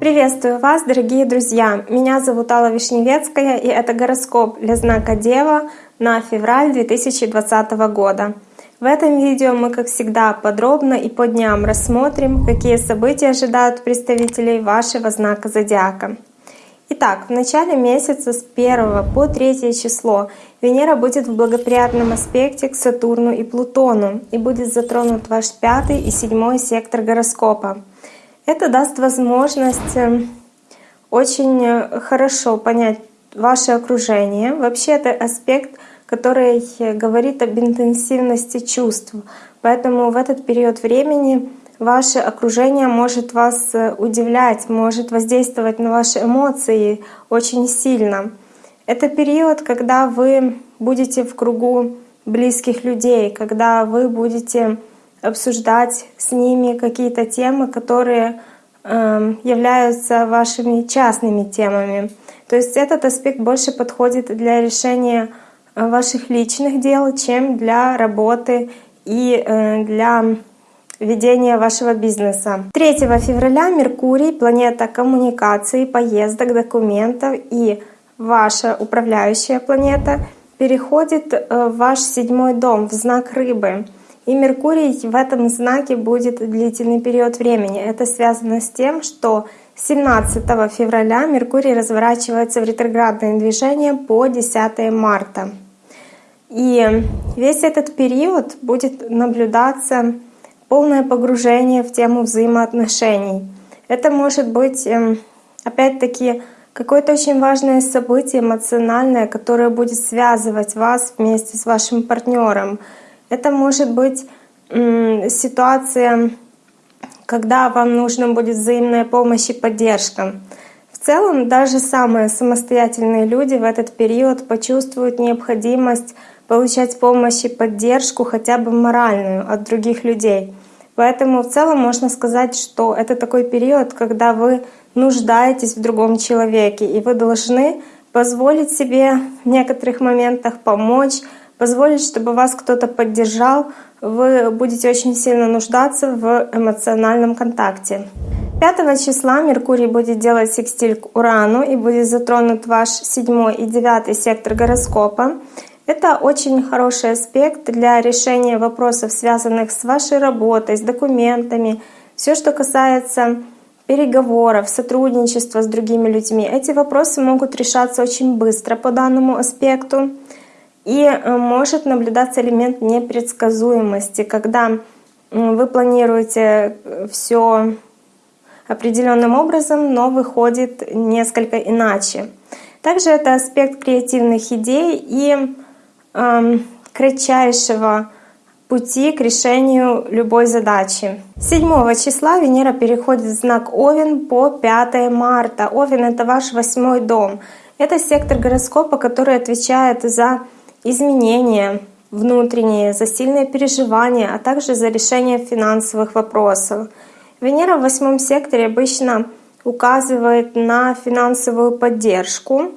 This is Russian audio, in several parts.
Приветствую вас, дорогие друзья! Меня зовут Алла Вишневецкая, и это гороскоп для знака Дева на февраль 2020 года. В этом видео мы, как всегда, подробно и по дням рассмотрим, какие события ожидают представителей вашего знака Зодиака. Итак, в начале месяца с 1 по 3 число Венера будет в благоприятном аспекте к Сатурну и Плутону и будет затронут ваш пятый и седьмой сектор гороскопа. Это даст возможность эм, очень э, хорошо понять ваше окружение. Вообще это аспект, который говорит об интенсивности чувств. Поэтому в этот период времени ваше окружение может вас э, удивлять, может воздействовать на ваши эмоции очень сильно. Это период, когда вы будете в кругу близких людей, когда вы будете обсуждать с ними какие-то темы, которые э, являются вашими частными темами. То есть этот аспект больше подходит для решения э, ваших личных дел, чем для работы и э, для ведения вашего бизнеса. 3 февраля Меркурий, планета коммуникации, поездок, документов и ваша управляющая планета переходит э, в ваш седьмой дом, в знак рыбы. И Меркурий в этом знаке будет длительный период времени. Это связано с тем, что 17 февраля Меркурий разворачивается в ретроградное движение по 10 марта. И весь этот период будет наблюдаться полное погружение в тему взаимоотношений. Это может быть, эм, опять-таки, какое-то очень важное событие эмоциональное, которое будет связывать вас вместе с вашим партнером. Это может быть ситуация, когда вам нужна будет взаимная помощь и поддержка. В целом, даже самые самостоятельные люди в этот период почувствуют необходимость получать помощь и поддержку, хотя бы моральную, от других людей. Поэтому в целом можно сказать, что это такой период, когда вы нуждаетесь в другом человеке, и вы должны позволить себе в некоторых моментах помочь, позволить, чтобы вас кто-то поддержал, вы будете очень сильно нуждаться в эмоциональном контакте. 5 числа Меркурий будет делать секстиль к Урану и будет затронут ваш 7 и 9 сектор гороскопа. Это очень хороший аспект для решения вопросов, связанных с вашей работой, с документами, все, что касается переговоров, сотрудничества с другими людьми. Эти вопросы могут решаться очень быстро по данному аспекту. И э, может наблюдаться элемент непредсказуемости, когда вы планируете э, все определенным образом, но выходит несколько иначе. Также это аспект креативных идей и кратчайшего пути к решению любой задачи. 7 числа Венера переходит в знак Овен по 5 марта. Овен — это ваш восьмой дом. Это сектор гороскопа, который отвечает за изменения внутренние, за сильные переживания, а также за решение финансовых вопросов. Венера в восьмом секторе обычно указывает на финансовую поддержку.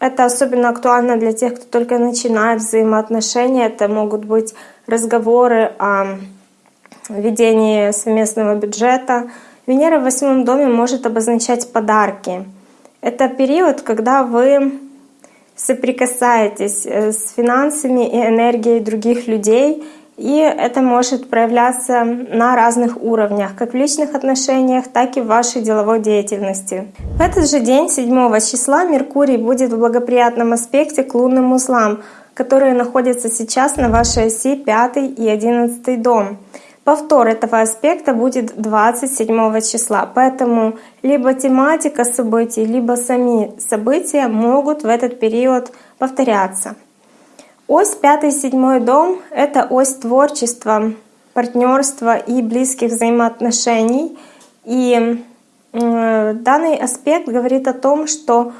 Это особенно актуально для тех, кто только начинает взаимоотношения. Это могут быть разговоры о ведении совместного бюджета. Венера в восьмом доме может обозначать подарки. Это период, когда вы соприкасаетесь э, с финансами и энергией других людей, и это может проявляться на разных уровнях, как в личных отношениях, так и в вашей деловой деятельности. В этот же день, 7 числа, Меркурий будет в благоприятном аспекте к лунным узлам, которые находятся сейчас на вашей оси 5 и 11 дом. Повтор этого аспекта будет 27 числа, поэтому либо тематика событий, либо сами события могут в этот период повторяться. Ось 5-7 дом — это ось творчества, партнерства и близких взаимоотношений. И э, данный аспект говорит о том, что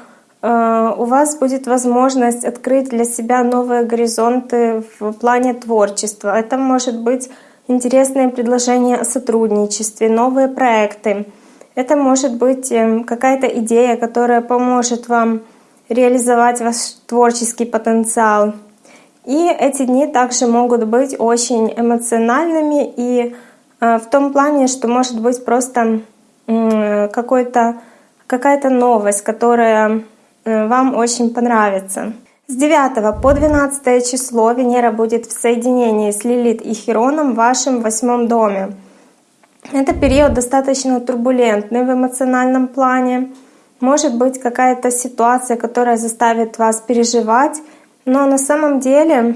э, у вас будет возможность открыть для себя новые горизонты в плане творчества. Это может быть интересные предложения о сотрудничестве, новые проекты. Это может быть эм, какая-то идея, которая поможет вам реализовать ваш творческий потенциал. И эти дни также могут быть очень эмоциональными и в том плане, что может быть просто какая-то новость, которая вам очень понравится. С 9 по 12 число Венера будет в соединении с Лилит и Хироном в вашем восьмом доме. Это период достаточно турбулентный в эмоциональном плане. Может быть какая-то ситуация, которая заставит вас переживать, но на самом деле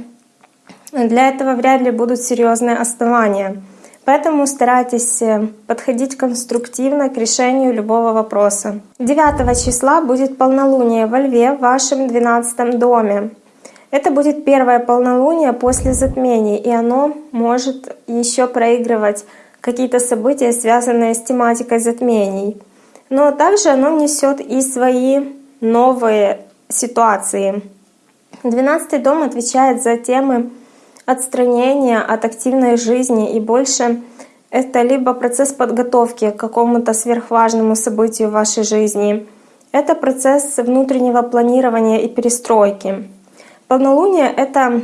для этого вряд ли будут серьезные основания. Поэтому старайтесь э, подходить конструктивно к решению любого вопроса. 9 числа будет полнолуние во Льве в вашем 12 доме. Это будет первое полнолуние после затмений, и оно может еще проигрывать какие-то события, связанные с тематикой затмений. Но также оно несет и свои новые ситуации. 12 дом отвечает за темы отстранения от активной жизни и больше это либо процесс подготовки к какому-то сверхважному событию в вашей жизни, это процесс внутреннего планирования и перестройки. Полнолуние — это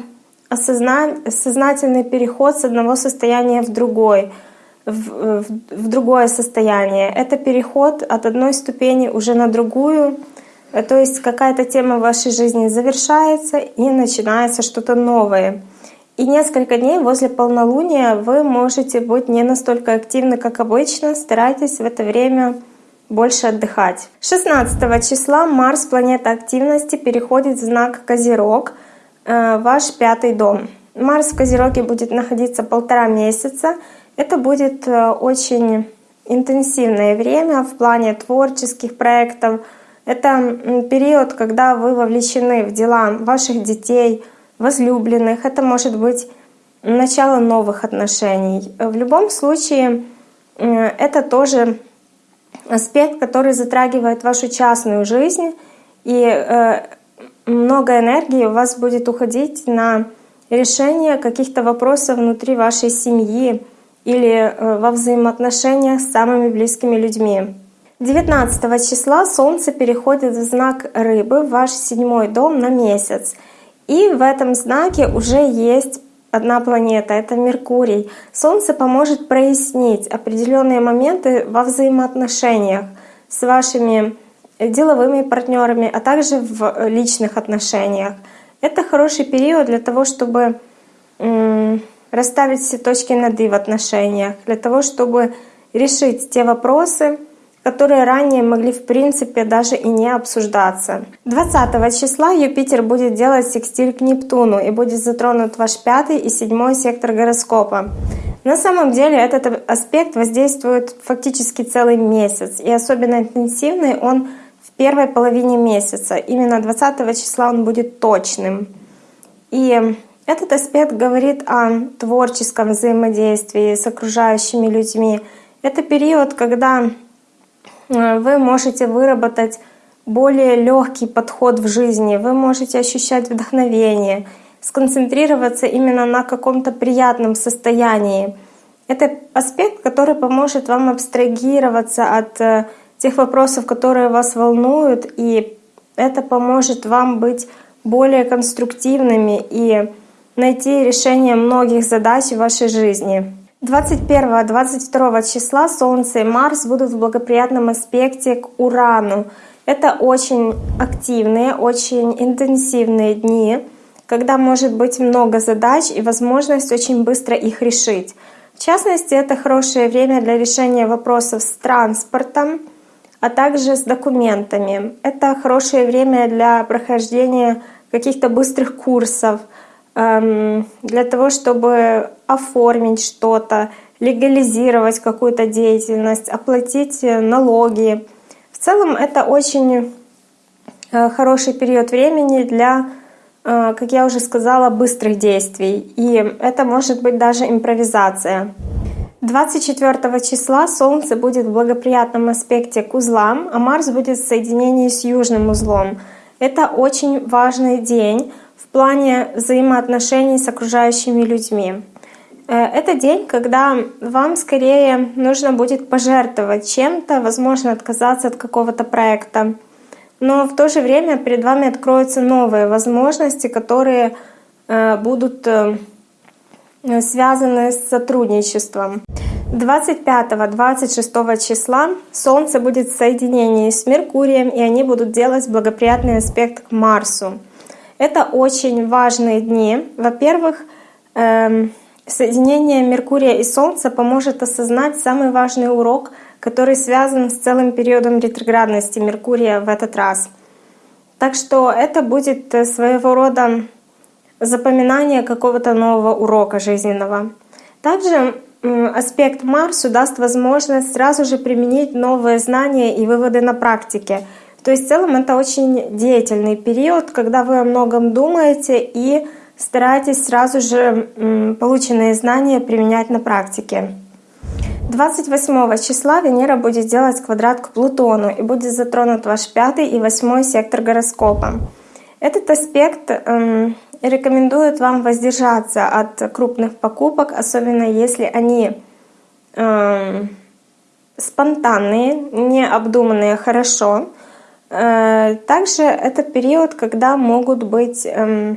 сознательный переход с одного состояния в другой, в, в, в другое состояние. Это переход от одной ступени уже на другую, то есть какая-то тема в вашей жизни завершается и начинается что-то новое. И несколько дней возле полнолуния вы можете быть не настолько активны, как обычно. Старайтесь в это время больше отдыхать. 16 числа Марс, планета активности, переходит в знак Козерог, э, ваш пятый дом. Марс в Козероге будет находиться полтора месяца. Это будет э, очень интенсивное время в плане творческих проектов. Это период, когда вы вовлечены в дела ваших детей, возлюбленных, это может быть начало новых отношений. В любом случае, это тоже аспект, который затрагивает вашу частную жизнь, и э, много энергии у вас будет уходить на решение каких-то вопросов внутри вашей семьи или э, во взаимоотношениях с самыми близкими людьми. 19 числа Солнце переходит в знак Рыбы, в ваш седьмой дом на месяц — и в этом знаке уже есть одна планета, это Меркурий. Солнце поможет прояснить определенные моменты во взаимоотношениях с вашими деловыми партнерами, а также в личных отношениях. Это хороший период для того, чтобы расставить все точки над «и» в отношениях, для того, чтобы решить те вопросы, которые ранее могли в принципе даже и не обсуждаться. 20 числа Юпитер будет делать секстиль к Нептуну и будет затронут ваш пятый и седьмой сектор гороскопа. На самом деле этот аспект воздействует фактически целый месяц, и особенно интенсивный он в первой половине месяца. Именно 20 числа он будет точным. И этот аспект говорит о творческом взаимодействии с окружающими людьми. Это период, когда вы можете выработать более легкий подход в жизни, вы можете ощущать вдохновение, сконцентрироваться именно на каком-то приятном состоянии. Это аспект, который поможет вам абстрагироваться от э, тех вопросов, которые вас волнуют, и это поможет вам быть более конструктивными и найти решение многих задач в вашей жизни. 21-22 числа Солнце и Марс будут в благоприятном аспекте к Урану. Это очень активные, очень интенсивные дни, когда может быть много задач и возможность очень быстро их решить. В частности, это хорошее время для решения вопросов с транспортом, а также с документами. Это хорошее время для прохождения каких-то быстрых курсов — для того, чтобы оформить что-то, легализировать какую-то деятельность, оплатить э, налоги. В целом это очень э, хороший период времени для, э, как я уже сказала, быстрых действий. И это может быть даже импровизация. 24 числа Солнце будет в благоприятном аспекте к узлам, а Марс будет в соединении с южным узлом. Это очень важный день, в плане взаимоотношений с окружающими людьми. Э, это день, когда вам скорее нужно будет пожертвовать чем-то, возможно, отказаться от какого-то проекта. Но в то же время перед вами откроются новые возможности, которые будут связаны с сотрудничеством. 25-26 числа Солнце будет в соединении с Меркурием, и они будут делать благоприятный аспект к Марсу. Это очень важные дни. Во-первых, эм, соединение Меркурия и Солнца поможет осознать самый важный урок, который связан с целым периодом ретроградности Меркурия в этот раз. Так что это будет э, своего рода запоминание какого-то нового урока жизненного. Также аспект Марсу даст возможность сразу же применить новые знания и выводы на практике. То есть в целом это очень деятельный период, когда вы о многом думаете и стараетесь сразу же полученные знания применять на практике. 28 числа Венера будет делать квадрат к Плутону и будет затронут ваш пятый и восьмой сектор гороскопа. Этот аспект эм, рекомендуют вам воздержаться от крупных покупок, особенно если они э, спонтанные, не обдуманные хорошо. Э, также это период, когда могут быть э,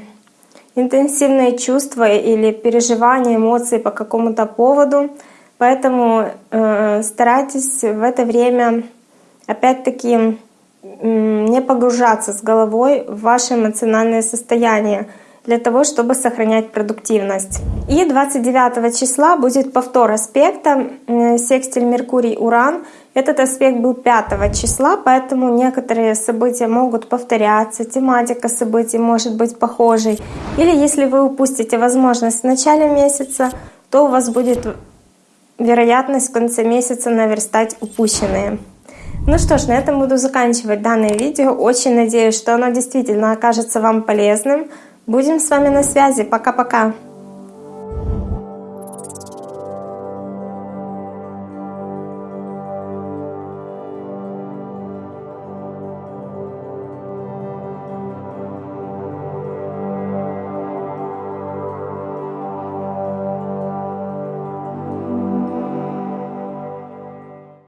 интенсивные чувства или переживания, эмоции по какому-то поводу. Поэтому э, старайтесь в это время опять-таки не погружаться с головой в ваше эмоциональное состояние для того, чтобы сохранять продуктивность. И 29 числа будет повтор аспекта секстиль Меркурий-Уран. Этот аспект был 5 числа, поэтому некоторые события могут повторяться, тематика событий может быть похожей. Или если вы упустите возможность в начале месяца, то у вас будет вероятность в конце месяца наверстать упущенные. Ну что ж, на этом буду заканчивать данное видео. Очень надеюсь, что оно действительно окажется вам полезным. Будем с вами на связи. Пока-пока.